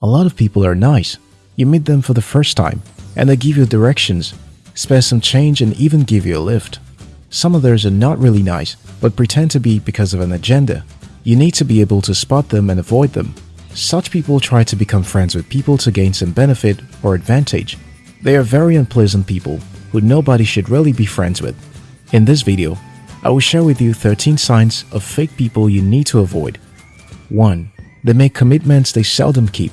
A lot of people are nice. You meet them for the first time, and they give you directions, spare some change, and even give you a lift. Some others are not really nice, but pretend to be because of an agenda. You need to be able to spot them and avoid them. Such people try to become friends with people to gain some benefit or advantage. They are very unpleasant people who nobody should really be friends with. In this video, I will share with you 13 signs of fake people you need to avoid. 1. They make commitments they seldom keep.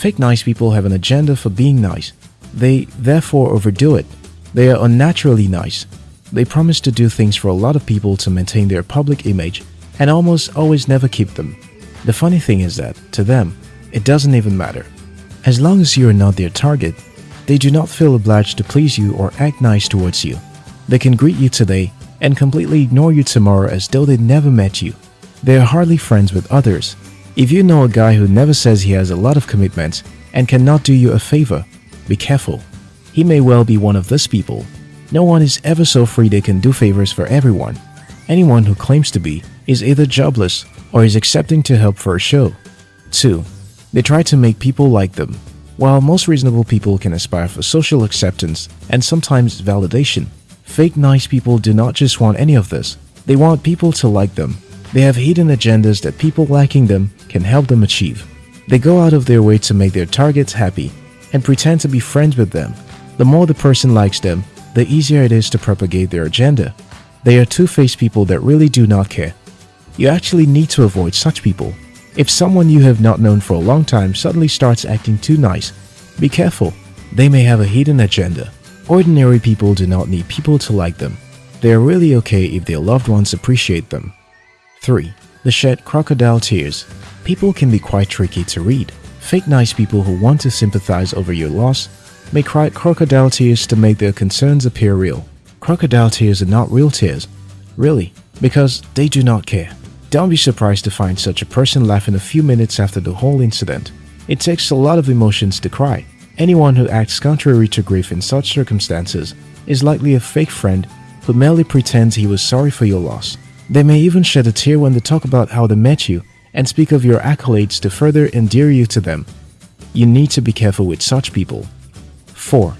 Fake nice people have an agenda for being nice. They therefore overdo it. They are unnaturally nice. They promise to do things for a lot of people to maintain their public image and almost always never keep them. The funny thing is that, to them, it doesn't even matter. As long as you are not their target, they do not feel obliged to please you or act nice towards you. They can greet you today and completely ignore you tomorrow as though they never met you. They are hardly friends with others. If you know a guy who never says he has a lot of commitments and cannot do you a favor, be careful. He may well be one of these people. No one is ever so free they can do favors for everyone. Anyone who claims to be is either jobless or is accepting to help for a show. 2. They try to make people like them. While most reasonable people can aspire for social acceptance and sometimes validation, fake nice people do not just want any of this. They want people to like them. They have hidden agendas that people lacking them can help them achieve. They go out of their way to make their targets happy and pretend to be friends with them. The more the person likes them, the easier it is to propagate their agenda. They are two-faced people that really do not care. You actually need to avoid such people. If someone you have not known for a long time suddenly starts acting too nice, be careful. They may have a hidden agenda. Ordinary people do not need people to like them. They are really okay if their loved ones appreciate them. 3. The shed crocodile tears. People can be quite tricky to read. Fake nice people who want to sympathize over your loss may cry crocodile tears to make their concerns appear real. Crocodile tears are not real tears, really, because they do not care. Don't be surprised to find such a person laughing a few minutes after the whole incident. It takes a lot of emotions to cry. Anyone who acts contrary to grief in such circumstances is likely a fake friend who merely pretends he was sorry for your loss. They may even shed a tear when they talk about how they met you and speak of your accolades to further endear you to them. You need to be careful with such people. 4.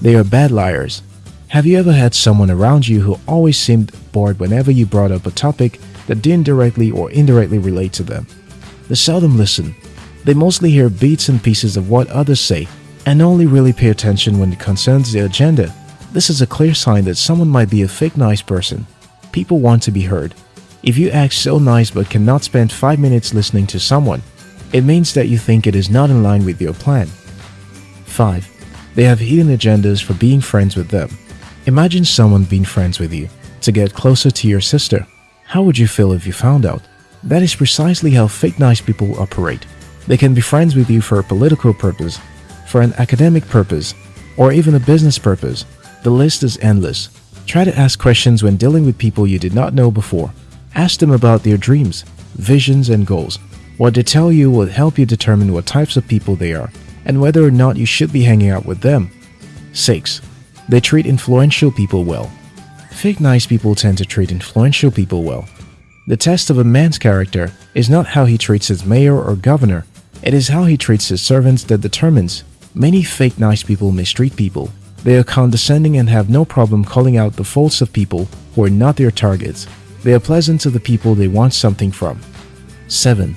They are bad liars. Have you ever had someone around you who always seemed bored whenever you brought up a topic that didn't directly or indirectly relate to them? They seldom listen. They mostly hear bits and pieces of what others say and only really pay attention when it concerns their agenda. This is a clear sign that someone might be a fake nice person. People want to be heard. If you act so nice but cannot spend 5 minutes listening to someone, it means that you think it is not in line with your plan. 5. They have hidden agendas for being friends with them. Imagine someone being friends with you to get closer to your sister. How would you feel if you found out? That is precisely how fake nice people operate. They can be friends with you for a political purpose, for an academic purpose, or even a business purpose. The list is endless. Try to ask questions when dealing with people you did not know before. Ask them about their dreams, visions, and goals. What they tell you will help you determine what types of people they are and whether or not you should be hanging out with them. 6. They treat influential people well. Fake nice people tend to treat influential people well. The test of a man's character is not how he treats his mayor or governor, it is how he treats his servants that determines. Many fake nice people mistreat people. They are condescending and have no problem calling out the faults of people who are not their targets. They are pleasant to the people they want something from. 7.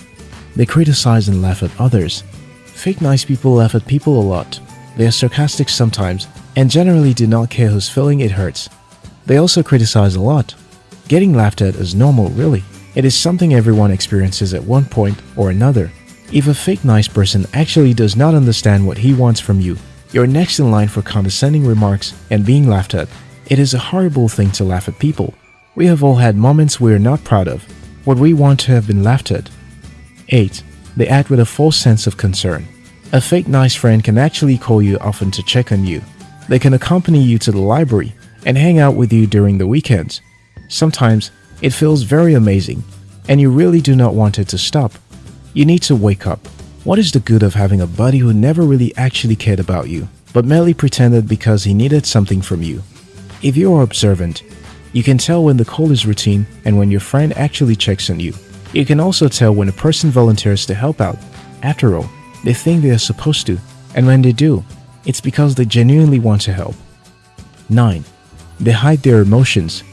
They criticize and laugh at others. Fake nice people laugh at people a lot. They are sarcastic sometimes and generally do not care whose feeling it hurts. They also criticize a lot. Getting laughed at is normal really. It is something everyone experiences at one point or another. If a fake nice person actually does not understand what he wants from you, you're next in line for condescending remarks and being laughed at. It is a horrible thing to laugh at people. We have all had moments we are not proud of, what we want to have been laughed at. 8. They act with a false sense of concern. A fake nice friend can actually call you often to check on you. They can accompany you to the library and hang out with you during the weekends. Sometimes it feels very amazing and you really do not want it to stop. You need to wake up. What is the good of having a buddy who never really actually cared about you, but merely pretended because he needed something from you? If you are observant, you can tell when the call is routine and when your friend actually checks on you. You can also tell when a person volunteers to help out. After all, They think they are supposed to, and when they do, it's because they genuinely want to help. 9. They hide their emotions.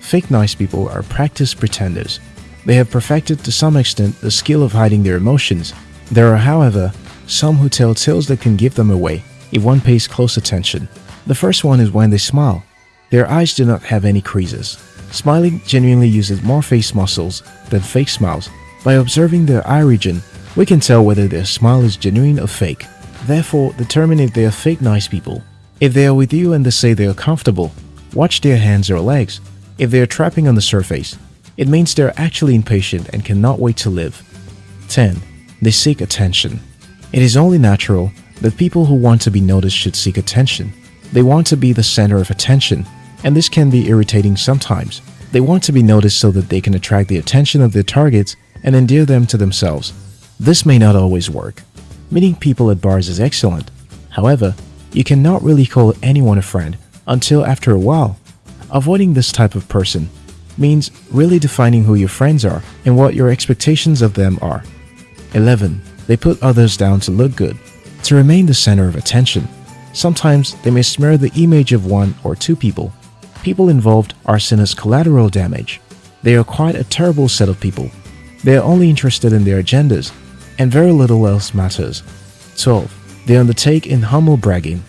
Fake nice people are practiced pretenders. They have perfected to some extent the skill of hiding their emotions. There are, however, some who tell tales that can give them away if one pays close attention. The first one is when they smile. Their eyes do not have any creases. Smiling genuinely uses more face muscles than fake smiles. By observing their eye region, we can tell whether their smile is genuine or fake. Therefore, determine if they are fake nice people. If they are with you and they say they are comfortable, watch their hands or legs. If they are trapping on the surface, it means they are actually impatient and cannot wait to live. 10. They seek attention. It is only natural that people who want to be noticed should seek attention. They want to be the center of attention, and this can be irritating sometimes. They want to be noticed so that they can attract the attention of their targets and endear them to themselves. This may not always work. Meeting people at bars is excellent. However, you cannot really call anyone a friend until after a while. Avoiding this type of person means really defining who your friends are and what your expectations of them are. 11. They put others down to look good. To remain the center of attention, sometimes they may smear the image of one or two people. People involved are seen as collateral damage. They are quite a terrible set of people. They are only interested in their agendas, and very little else matters. 12. They undertake in humble bragging.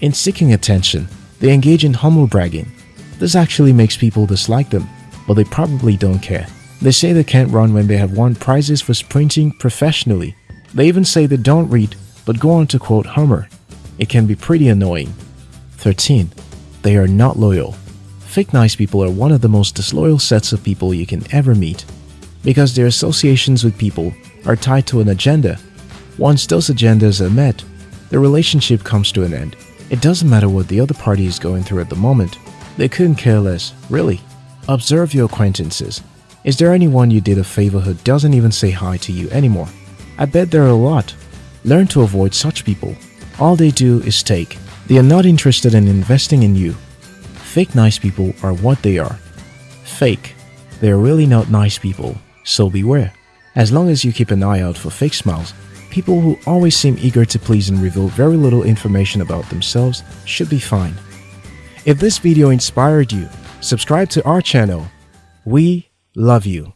In seeking attention, they engage in humble bragging. This actually makes people dislike them, but they probably don't care. They say they can't run when they have won prizes for sprinting professionally. They even say they don't read, but go on to quote Homer. It can be pretty annoying. 13. They are not loyal. Fake nice people are one of the most disloyal sets of people you can ever meet. Because their associations with people are tied to an agenda. Once those agendas are met, the relationship comes to an end. It doesn't matter what the other party is going through at the moment. They couldn't care less, really. Observe your acquaintances. Is there anyone you did a favor who doesn't even say hi to you anymore? I bet there are a lot. Learn to avoid such people. All they do is take. They are not interested in investing in you. Fake nice people are what they are. Fake. They are really not nice people, so beware. As long as you keep an eye out for fake smiles, people who always seem eager to please and reveal very little information about themselves should be fine. If this video inspired you, subscribe to our channel. We love you.